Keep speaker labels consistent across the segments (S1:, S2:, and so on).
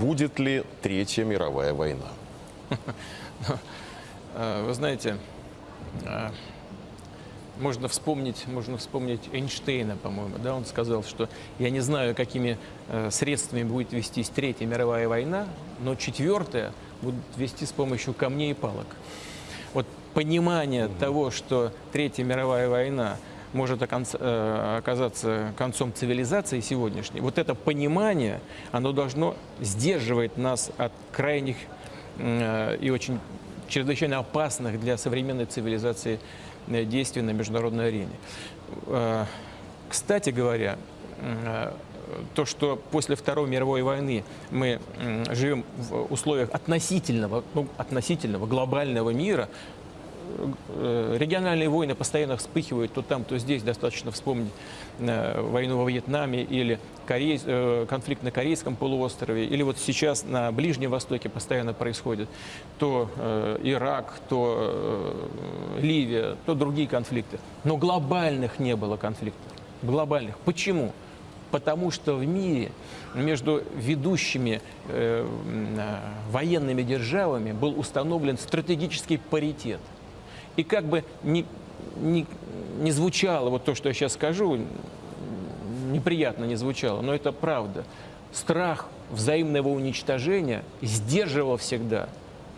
S1: будет ли Третья мировая война?
S2: А, Вы знаете, а, можно вспомнить, можно вспомнить Эйнштейна, по-моему, да, он сказал, что я не знаю, какими э, средствами будет вестись Третья мировая война, но четвертая будет вести с помощью камней и палок. Вот понимание того, что Третья мировая война может э, оказаться концом цивилизации сегодняшней, вот это понимание, оно должно сдерживать нас от крайних э, и очень чрезвычайно опасных для современной цивилизации э, действий на международной арене. Кстати говоря, то, что после Второй мировой войны мы живем в условиях относительного, ну, относительного глобального мира, региональные войны постоянно вспыхивают то там, то здесь. Достаточно вспомнить э, войну во Вьетнаме или э, конфликт на Корейском полуострове, или вот сейчас на Ближнем Востоке постоянно происходит то э, Ирак, то э, Ливия, то другие конфликты. Но глобальных не было конфликтов. Глобальных. Почему? Потому что в мире между ведущими э, э, военными державами был установлен стратегический паритет. И как бы не, не, не звучало вот то, что я сейчас скажу, неприятно не звучало, но это правда. Страх взаимного уничтожения сдерживал всегда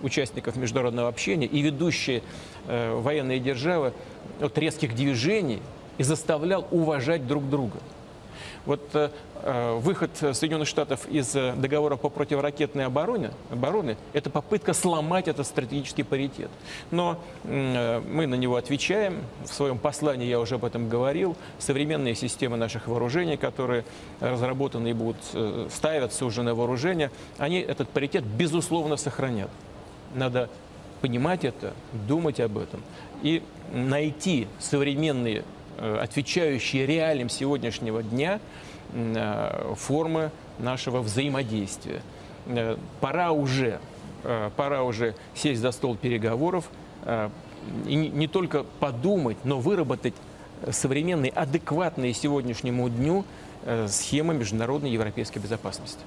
S2: участников международного общения и ведущие э, военные державы от резких движений и заставлял уважать друг друга. Вот э, э, выход Соединенных Штатов из э, договора по противоракетной обороне, обороны – это попытка сломать этот стратегический паритет. Но мы на него отвечаем. В своем послании я уже об этом говорил. Современные системы наших вооружений, которые разработаны и будут ставятся уже на вооружение, они этот паритет безусловно сохранят. Надо понимать это, думать об этом и найти современные, отвечающие реалиям сегодняшнего дня э, формы нашего взаимодействия. Э, Пора уже, э, пора уже сесть за стол переговоров э, и не- только подумать, но выработать современные, адекватные сегодняшнему дню э, схемы международной европейской безопасности.